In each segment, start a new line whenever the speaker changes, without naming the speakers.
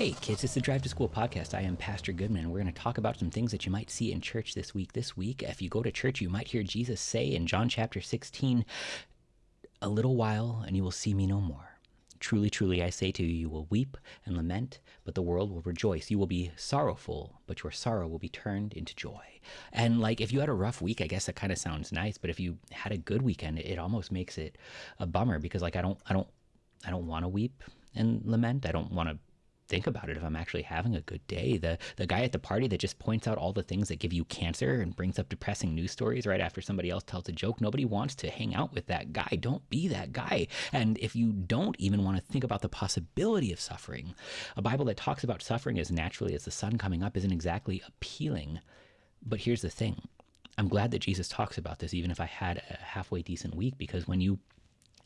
Hey kids, it's the Drive to School podcast. I am Pastor Goodman, we're going to talk about some things that you might see in church this week. This week, if you go to church, you might hear Jesus say in John chapter 16, A little while, and you will see me no more. Truly, truly, I say to you, you will weep and lament, but the world will rejoice. You will be sorrowful, but your sorrow will be turned into joy. And like, if you had a rough week, I guess that kind of sounds nice. But if you had a good weekend, it almost makes it a bummer because, like, I don't, I don't, I don't want to weep and lament. I don't want to think about it if I'm actually having a good day. The the guy at the party that just points out all the things that give you cancer and brings up depressing news stories right after somebody else tells a joke. Nobody wants to hang out with that guy. Don't be that guy. And if you don't even want to think about the possibility of suffering, a Bible that talks about suffering as naturally as the sun coming up isn't exactly appealing. But here's the thing. I'm glad that Jesus talks about this, even if I had a halfway decent week, because when you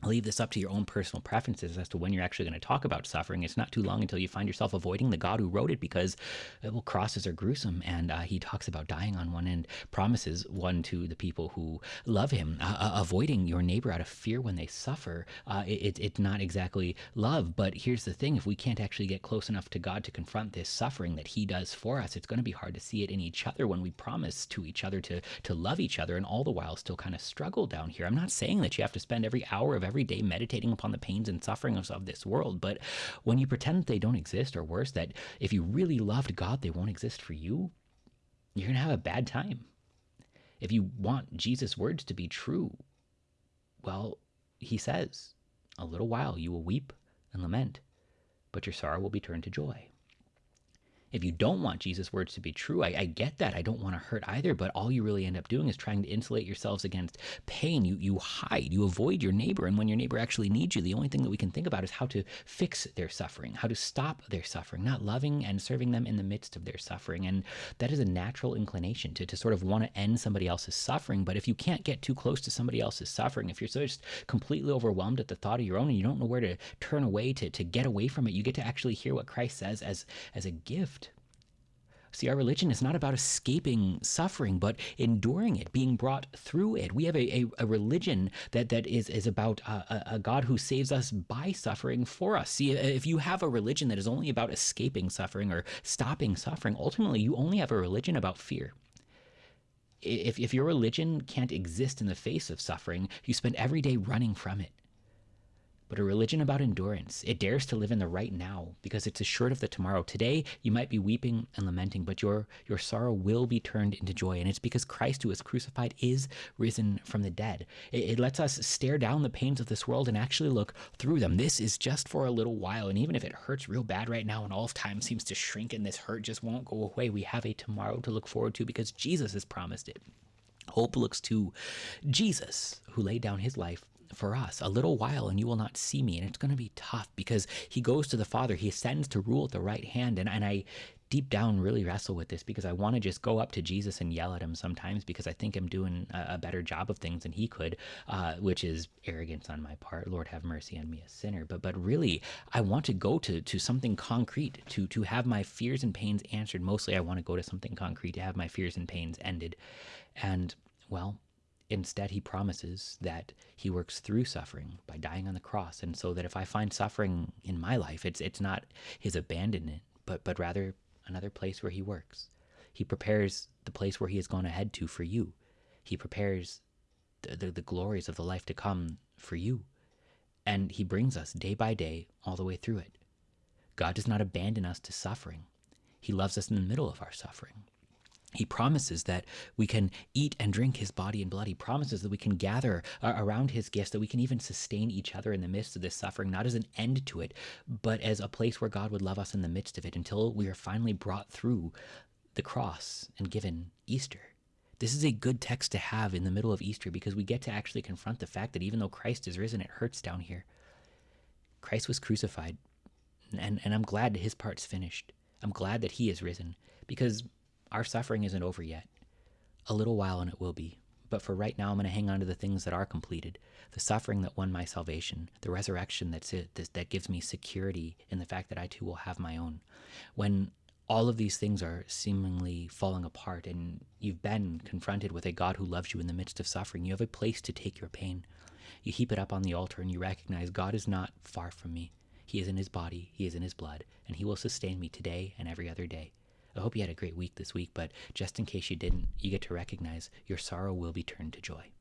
leave this up to your own personal preferences as to when you're actually going to talk about suffering. It's not too long until you find yourself avoiding the God who wrote it because uh, well, crosses are gruesome, and uh, he talks about dying on one end, promises one to the people who love him. Uh, uh avoiding your neighbor out of fear when they suffer, uh, it, it's not exactly love. But here's the thing: if we can't actually get close enough to God to confront this suffering that He does for us, it's going to be hard to see it in each other when we promise to each other to to love each other, and all the while still kind of struggle down here. I'm not saying that you have to spend every hour of every day meditating upon the pains and sufferings of this world. But when you pretend that they don't exist, or worse, that if you really loved God, they won't exist for you, you're going to have a bad time. If you want Jesus' words to be true, well, he says, A little while you will weep and lament, but your sorrow will be turned to joy if you don't want Jesus' words to be true, I, I get that. I don't want to hurt either, but all you really end up doing is trying to insulate yourselves against pain. You you hide, you avoid your neighbor, and when your neighbor actually needs you, the only thing that we can think about is how to fix their suffering, how to stop their suffering, not loving and serving them in the midst of their suffering. And that is a natural inclination to, to sort of want to end somebody else's suffering. But if you can't get too close to somebody else's suffering, if you're so just completely overwhelmed at the thought of your own and you don't know where to turn away to, to get away from it, you get to actually hear what Christ says as as a gift See, our religion is not about escaping suffering, but enduring it, being brought through it. We have a, a, a religion that, that is, is about a, a, God who saves us by suffering for us. See, if you have a religion that is only about escaping suffering or stopping suffering, ultimately you only have a religion about fear. If, if your religion can't exist in the face of suffering, you spend every day running from it but a religion about endurance. It dares to live in the right now because it's assured of the tomorrow. Today, you might be weeping and lamenting, but your, your sorrow will be turned into joy. And it's because Christ, who is crucified, is risen from the dead. It, it lets us stare down the pains of this world and actually look through them. This is just for a little while. And even if it hurts real bad right now and all of time seems to shrink and this hurt just won't go away, we have a tomorrow to look forward to because Jesus has promised it. Hope looks to Jesus, who laid down his life for us a little while and you will not see me and it's going to be tough because he goes to the father he ascends to rule at the right hand and, and i deep down really wrestle with this because i want to just go up to jesus and yell at him sometimes because i think i'm doing a, a better job of things than he could uh, which is arrogance on my part. Lord have mercy on me a sinner. But but really i want to go to to something concrete to to have my fears and pains answered. Mostly i want to go to something concrete to have my fears and pains ended. And well Instead, he promises that he works through suffering by dying on the cross. And so that if I find suffering in my life, it's, it's not his abandonment, but, but rather another place where he works. He prepares the place where he has gone ahead to for you. He prepares the, the, the glories of the life to come for you. And he brings us day by day all the way through it. God does not abandon us to suffering. He loves us in the middle of our suffering. He promises that we can eat and drink his body and blood. He promises that we can gather uh, around his gifts, that we can even sustain each other in the midst of this suffering, not as an end to it, but as a place where God would love us in the midst of it until we are finally brought through the cross and given Easter. This is a good text to have in the middle of Easter because we get to actually confront the fact that even though Christ is risen, it hurts down here. Christ was crucified, and, and I'm glad that his part's finished. I'm glad that he is risen because our suffering isn't over yet. A little while and it will be. But for right now, I'm going to hang on to the things that are completed the suffering that won my salvation, the resurrection that's it, that gives me security in the fact that I too will have my own. When all of these things are seemingly falling apart and you've been confronted with a God who loves you in the midst of suffering, you have a place to take your pain. You heap it up on the altar and you recognize God is not far from me. He is in his body, he is in his blood, and he will sustain me today and every other day. I hope you had a great week this week, but just in case you didn't, you get to recognize your sorrow will be turned to joy.